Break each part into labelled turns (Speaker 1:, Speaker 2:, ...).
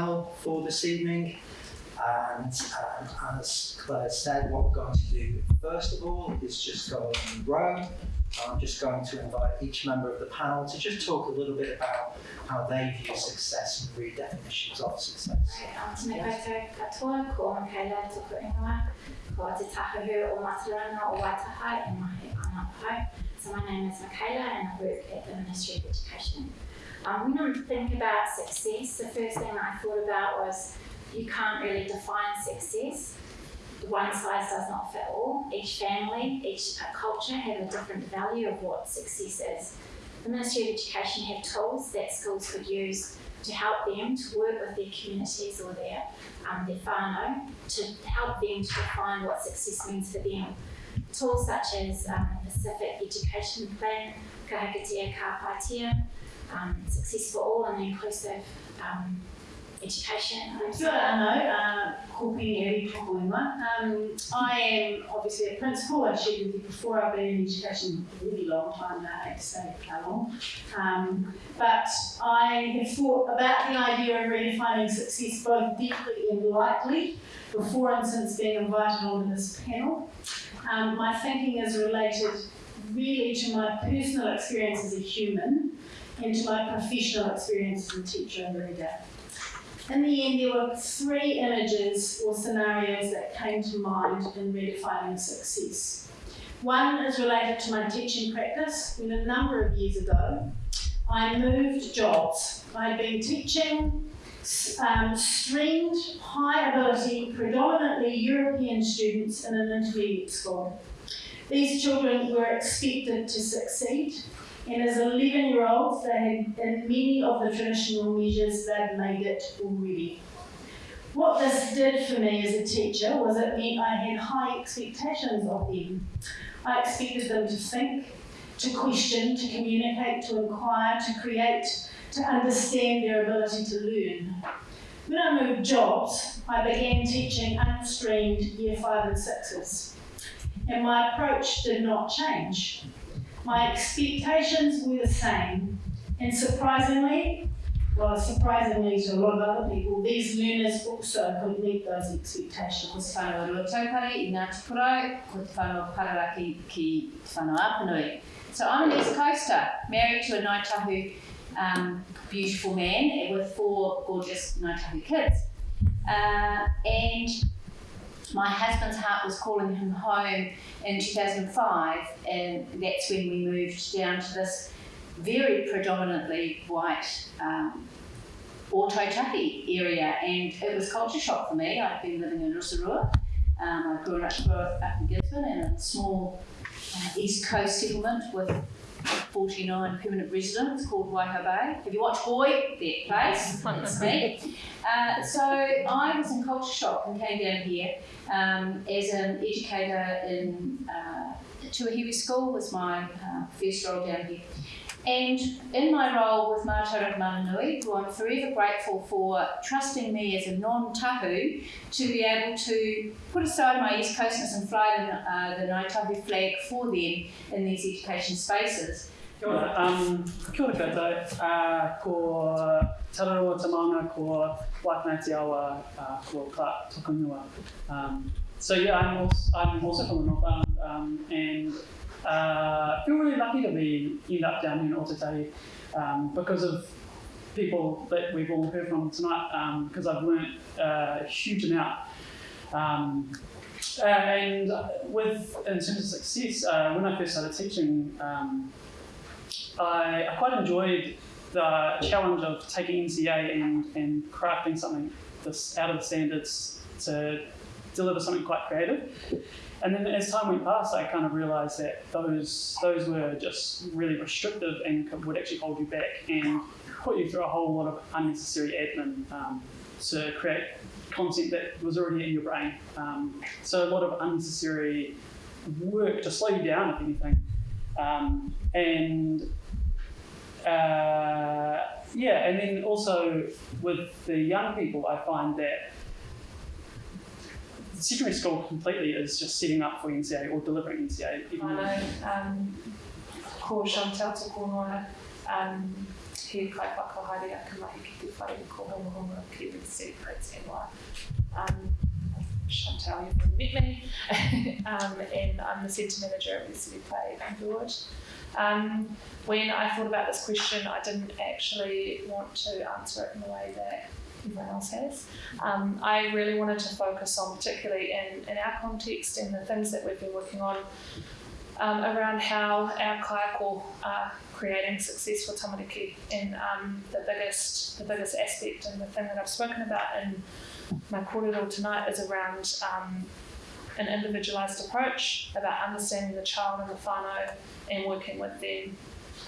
Speaker 1: panel for this evening. And um, as Claire said, what we're going to do first of all is just go in row. I'm just going to invite each member of the panel to just talk a little bit about how they view success and redefinitions of success.
Speaker 2: Right, tēnei koutou katoa, ko Michaela tuku ingoa, ko te tahahu o Matarana o Waitaha mahi ana pau. So my name is Michaela and I work at the Ministry of Education. Um, when I think about success, the first thing I thought about was you can't really define success. One size does not fit all. Each family, each culture have a different value of what success is. The Ministry of Education have tools that schools could use to help them to work with their communities or their um, their whānau to help them to define what success means for them. Tools such as um, Pacific Education Plan, Ka Hikitia Ka Hāpaitia, um, Success for All and Inclusive um, Education.
Speaker 3: Ko Penny Eri. Um, I am obviously a principal, I shared with you before, I've been in education a really long time now, I hate to say how long. Um, but I have thought about the idea of redefining success both deeply and lightly before and since being invited onto this panel. Um, my thinking is related really to my personal experience as a human and to my professional experience as a teacher and leader. In the end, there were three images or scenarios that came to mind in redefining success. One is related to my teaching practice when a number of years ago I moved jobs. I'd been teaching um, streamed high ability, predominantly European students in an intermediate school. These children were expected to succeed and as 11 year olds, they had, many of the traditional measures, they'd made it already. What this did for me as a teacher was it meant I had high expectations of them. I expected them to think, to question, to communicate, to inquire, to create, to understand their ability to learn. When I moved jobs, I began teaching unstreamed year five and sixes. And my approach did not change. My expectations were the same, and surprisingly, well, surprisingly to a lot of other people, these learners also could meet those expectations.
Speaker 4: So I'm an East Coaster, married to a Ngāi Tahu um, beautiful man with four gorgeous Ngāi Tahu kids. Uh, and my husband's heart was calling him home in 2005, and that's when we moved down to this very predominantly white um, Ōtautahi area, and it was culture shock for me. I'd been living in Rotorua. Um, I grew up, grew up in Gisborne in a small uh, East Coast settlement with 49 permanent residents called Waihau Bay. Have you watched Boy? That place. That's me. Uh, so I was in culture shock and came down here um, as an educator in uh, Tuahiwi School was my uh, first role down here. And in my role with Mātauranga Mananui, who I'm forever grateful for trusting me as a non-tahu to be able to put aside my East Coastness and fly the, uh, the Ngāi flag for them in these education spaces.
Speaker 5: Kia ora, um, kia ora koutou, uh, ko Tamanga, ko Waitanai Awa, uh, ko Clark Tukunua. Um, so yeah, I'm also, I'm also from the North Island, um, and uh, feel really lucky to be end up down here in Ōtautahi um, because of people that we've all heard from tonight, because I've learnt uh, a huge amount. Um, and with in terms of success, uh, when I first started teaching, um, I, I quite enjoyed the challenge of taking NCEA and, and crafting something this out of the standards to deliver something quite creative. And then as time went past, I kind of realised that those those were just really restrictive and would actually hold you back and put you through a whole lot of unnecessary admin um, to create content that was already in your brain. Um, so a lot of unnecessary work to slow you down, if anything. Um, and uh, yeah, and then also with the young people, I find that secondary school completely is just setting up for NCEA or delivering NCEA. Even
Speaker 6: I know, um, ko Chantel te konoa, um, he kai whaka haere a ka mahi ki te whare ko honga honga ki te celebrates NY. Um, Chantal, you've met me, um, and I'm the centre manager of the City Play George. Um, when I thought about this question, I didn't actually want to answer it in the way that everyone else has. Um, I really wanted to focus on, particularly in, in our context and the things that we've been working on um, around how our kaiako are creating success for tamariki. And um, the biggest the biggest aspect and the thing that I've spoken about in my kōrero tonight is around um, an individualised approach about understanding the child and the whānau and working with them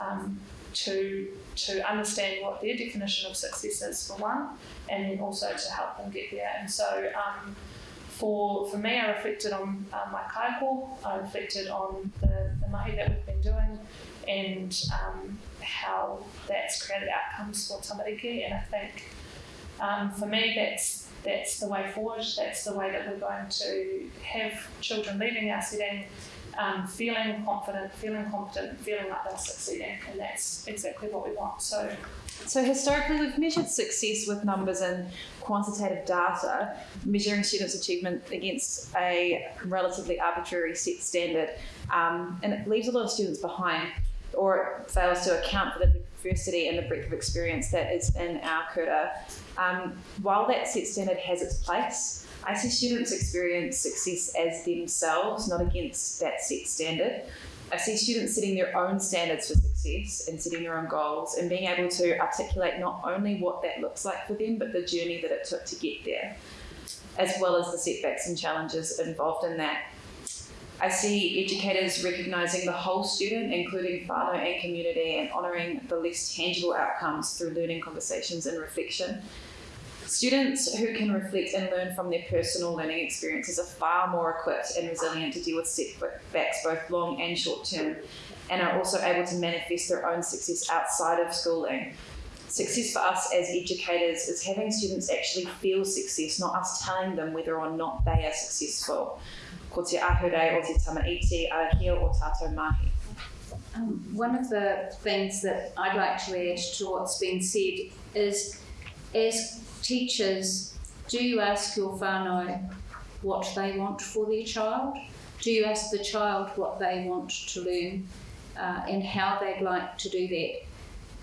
Speaker 6: um, to to understand what their definition of success is for one, and then also to help them get there. And so, um, for for me, I reflected on uh, my kaiako, I reflected on the, the mahi that we've been doing, and um, how that's created outcomes for tamariki. And I think um, for me, that's that's the way forward. That's the way that we're going to have children leaving our setting um, feeling confident, feeling competent, feeling like they're succeeding, and that's exactly what we want. So,
Speaker 7: So historically, we've measured success with numbers and quantitative data, measuring students' achievement against a relatively arbitrary set standard, um, and it leaves a lot of students behind, or it fails to account for the diversity and the breadth of experience that is in our kura. Um, while that set standard has its place, I see students experience success as themselves, not against that set standard. I see students setting their own standards for success and setting their own goals and being able to articulate not only what that looks like for them, but the journey that it took to get there, as well as the setbacks and challenges involved in that. I see educators recognising the whole student, including whānau and community, and honouring the less tangible outcomes through learning conversations and reflection. Students who can reflect and learn from their personal learning experiences are far more equipped and resilient to deal with setbacks, both long and short term, and are also able to manifest their own success outside of schooling. Success for us as educators is having students actually feel success, not us telling them whether or not they are successful. Ko te ahure o te tamaiti, o tātou mahi.
Speaker 4: Um, one of the things that I'd like to add to what's been said is as teachers, do you ask your whānau what they want for their child? Do you ask the child what they want to learn uh, and how they'd like to do that?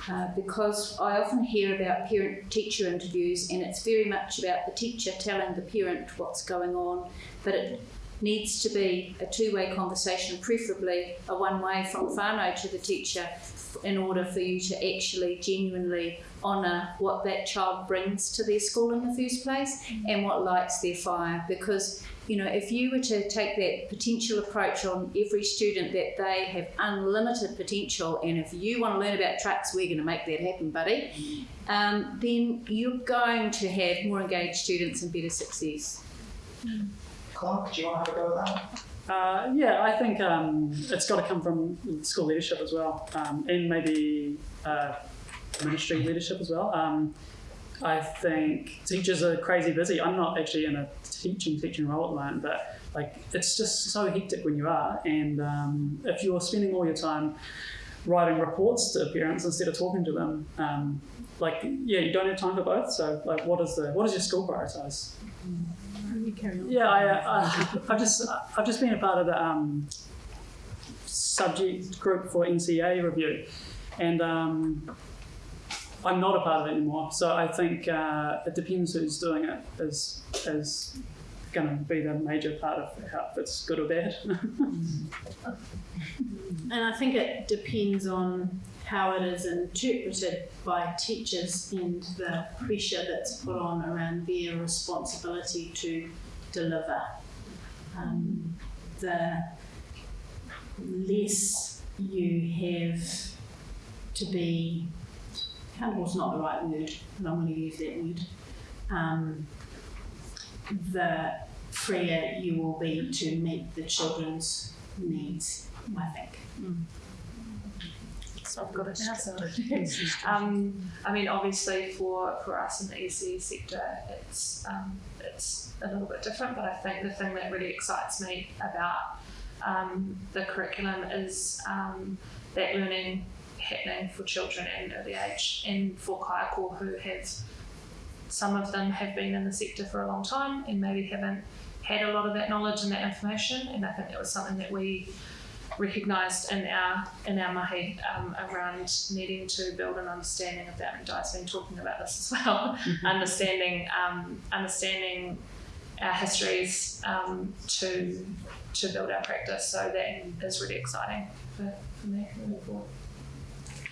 Speaker 4: Uh, because I often hear about parent teacher interviews and it's very much about the teacher telling the parent what's going on, but it needs to be a two way conversation, preferably a one way from whānau to the teacher, in order for you to actually genuinely honour what that child brings to their school in the first place and what lights their fire. Because, you know, if you were to take that potential approach on every student that they have unlimited potential, and if you want to learn about trucks, we're going to make that happen, buddy, um, then you're going to have more engaged students and better success.
Speaker 1: Clark, do you want to have a go at that?
Speaker 5: Uh, yeah, I think um, it's got to come from school leadership as well, um, and maybe uh, ministry leadership as well. Um, I think teachers are crazy busy. I'm not actually in a teaching teaching role at the moment, but like it's just so hectic when you are, and um, if you're spending all your time writing reports to parents instead of talking to them, um, like yeah, you don't have time for both. So like, what is the what does your school prioritize? Yeah, I, uh, I've just I've just been a part of the um, subject group for NCEA review, and um, I'm not a part of it anymore. So I think uh, it depends who's doing it is is going to be the major part of how it's good or bad.
Speaker 3: And I think it depends on how it is interpreted by teachers and the pressure that's put on around their responsibility to deliver. Um, the less you have to be accountable is not the right word, but I'm going to use that word. Um, the freer you will be to meet the children's needs, I think.
Speaker 6: so I've got it now. So, um, I mean, obviously for for us in the ECE sector, it's um, it's a little bit different. But I think the thing that really excites me about um, the curriculum is um, that learning happening for children at an early age and for kaiako who have some of them have been in the sector for a long time and maybe haven't had a lot of that knowledge and that information. And I think that was something that we recognised in our in our mahi um, around needing to build an understanding of that. And Di's been talking about this as well. Understanding um, understanding our histories um, to to build our practice. So that is really exciting for, for me moving forward.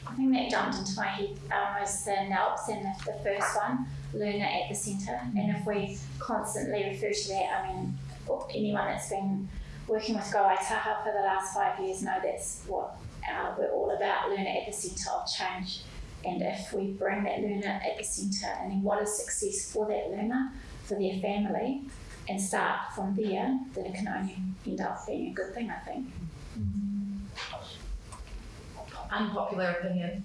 Speaker 2: I think that jumped into my head um, was the NELPS and the, the first one, learner at the centre. And if we constantly refer to that, I mean, anyone that's been working with Grow Waitaha for the last five years know that's what uh, we're all about, learner at the centre of change. And if we bring that learner at the centre, and then what is success for that learner, for their family, and start from there, then it can only end up being a good thing, I think.
Speaker 7: Unpopular opinion.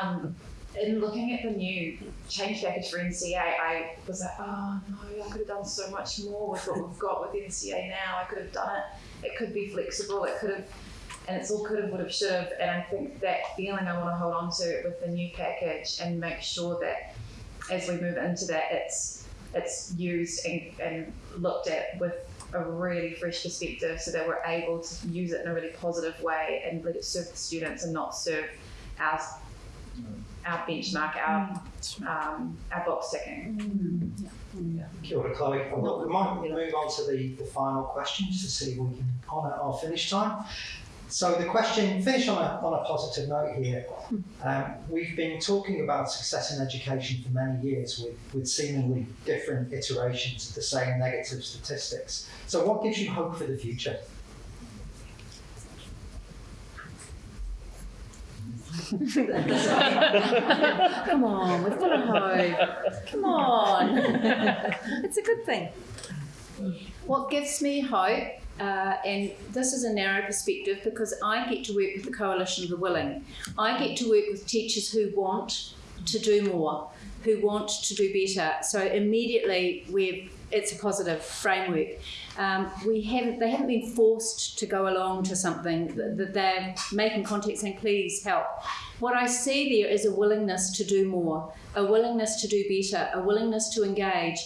Speaker 7: Um, in looking at the new change package for NCEA, I was like, oh no, I could have done so much more with what we've got with NCEA now. I could have done it. It could be flexible. It could have, and it's all could have, would have, should have. And I think that feeling I want to hold on to with the new package and make sure that as we move into that, it's it's used and, and looked at with a really fresh perspective so that we're able to use it in a really positive way and let it serve the students and not serve our, our benchmark, our, um, our box ticking.
Speaker 1: Kia ora, Chloe. Well, we might move on to the, the final questions to see if we can honour our finish time. So the question, finish on a, on a positive note here. Um, we've been talking about success in education for many years with, with seemingly different iterations of the same negative statistics. So what gives you hope for the future?
Speaker 4: Come on, we've got a hope. Come on. it's a good thing. What gives me hope, uh, and this is a narrow perspective because I get to work with the Coalition of the Willing. I get to work with teachers who want to do more, who want to do better. So immediately we're it's a positive framework. Um, we haven't, they haven't been forced to go along to something that they're making contact saying, please help. What I see there is a willingness to do more, a willingness to do better, a willingness to engage,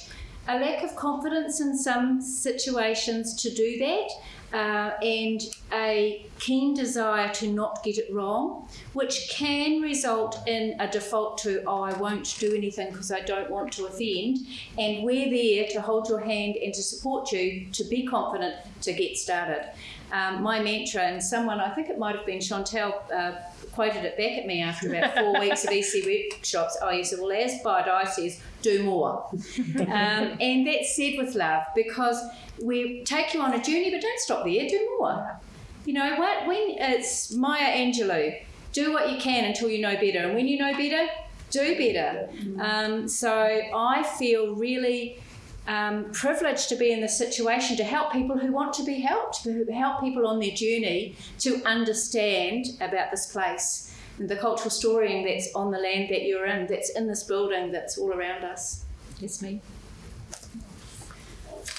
Speaker 4: a lack of confidence in some situations to do that, uh, and a keen desire to not get it wrong, which can result in a default to, oh, I won't do anything because I don't want to offend. And we're there to hold your hand and to support you to be confident to get started. Um, my mantra, and someone, I think it might have been Chantel, uh, quoted it back at me after about four weeks of EC workshops. Oh, you said, well, as Di says, do more. um, and that's said with love because we take you on a journey, but don't stop there, do more. You know what? When it's Maya Angelou, do what you can until you know better, and when you know better, do better. Um, so I feel really um, privileged to be in this situation to help people who want to be helped, to help people on their journey to understand about this place and the cultural storying that's on the land that you're in, that's in this building, that's all around us. Yes, me.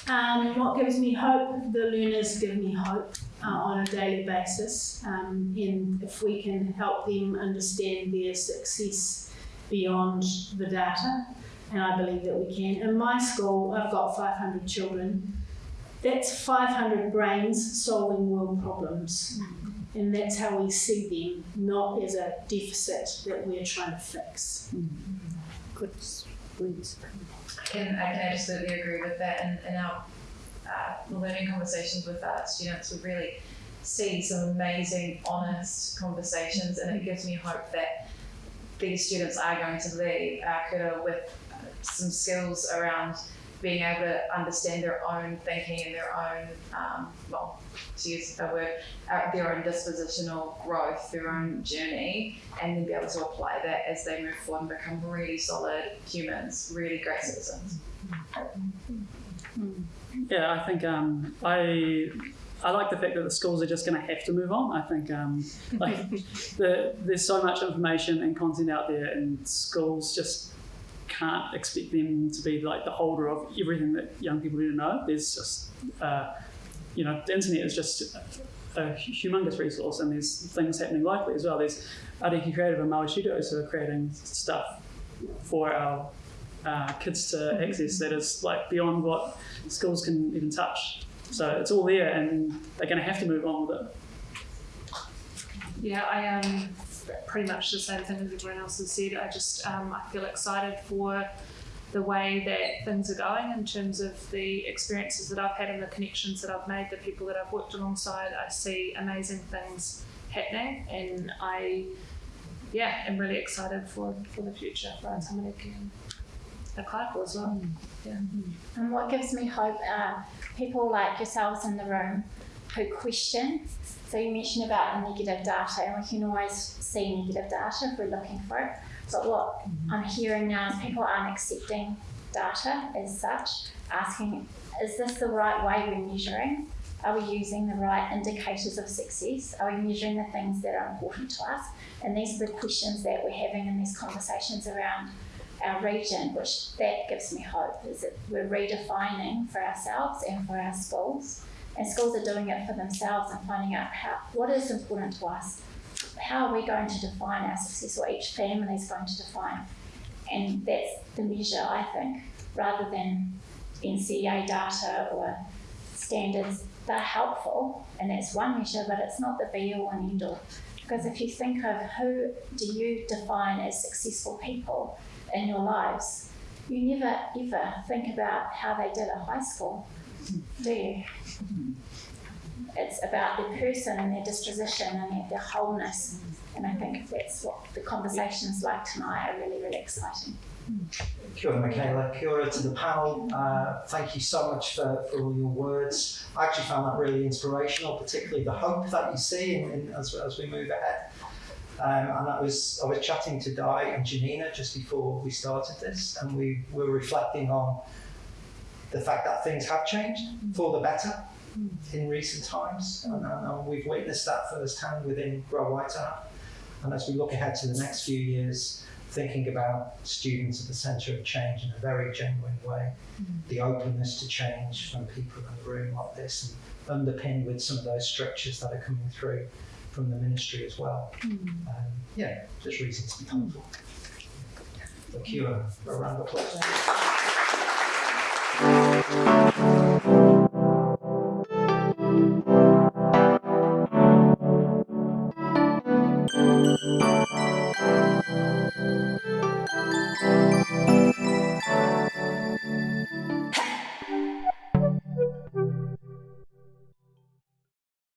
Speaker 3: Um, what gives me hope? The learners give me hope uh, on a daily basis. Um, and if we can help them understand their success beyond the data, and I believe that we can. In my school, I've got 500 children. That's 500 brains solving world problems. And that's how we see them, not as a deficit that we're trying to fix.
Speaker 4: Good words.
Speaker 7: I can, I can absolutely agree with that. And in our uh, learning conversations with our students, we really see some amazing, honest conversations, and it gives me hope that these students are going to leave our kura with some skills around being able to understand their own thinking and their own, um, well, to use a word, uh, their own dispositional growth, their own journey, and then be able to apply that as they move forward and become really solid humans, really great citizens.
Speaker 5: Yeah, I think um, I I like the fact that the schools are just going to have to move on. I think um, like the, there's so much information and content out there, and schools just can't expect them to be like the holder of everything that young people need to know. There's just uh, you know the internet is just a humongous resource and there's things happening locally as well. There's Ariki Creative and Maui Studios who are creating stuff for our uh, kids to access that is like beyond what schools can even touch. So it's all there and they're going to have to move on with it.
Speaker 6: Yeah, I um pretty much the same thing as everyone else has said. I just um, I feel excited for the way that things are going in terms of the experiences that I've had and the connections that I've made, the people that I've worked alongside. I see amazing things happening, and I yeah am really excited for for the future for Tamariki and Akaiko as well. Yeah.
Speaker 2: And what gives me hope are people like yourselves in the room who question. So you mentioned about the negative data, and we can always see negative data if we're looking for it. But what mm-hmm. I'm hearing now is people aren't accepting data as such, asking, is this the right way we're measuring? Are we using the right indicators of success? Are we measuring the things that are important to us? And these are the questions that we're having in these conversations around our region, which that gives me hope, is that we're redefining for ourselves and for our schools. And schools are doing it for themselves and finding out how, what is important to us. How are we going to define our success, or each family is going to define? And that's the measure, I think, rather than NCEA data or standards. They're helpful, and that's one measure, but it's not the be all and end all. Because if you think of who do you define as successful people in your lives, you never ever think about how they did at high school, do? It's about the person and their disposition and their, their wholeness. And I think that's what the conversations like tonight are really, really exciting.
Speaker 1: Kia ora, Michaela. Kia ora to the panel. Uh, thank you so much for, for all your words. I actually found that really inspirational, particularly the hope that you see in, in, as, as we move ahead. Um, and that was I was chatting to Di and Janina just before we started this, and we were reflecting on the fact that things have changed mm. for the better in mm. recent times, and, and, we've witnessed that firsthand within Grow Waitaha. And as we look ahead to the next few years, thinking about students at the centre of change in a very genuine way, mm. the openness to change from people in a room like this, and underpinned with some of those structures that are coming through from the ministry as well. Um, yeah, just reason to be hopeful. Kia ora, a round of applause. Thank you.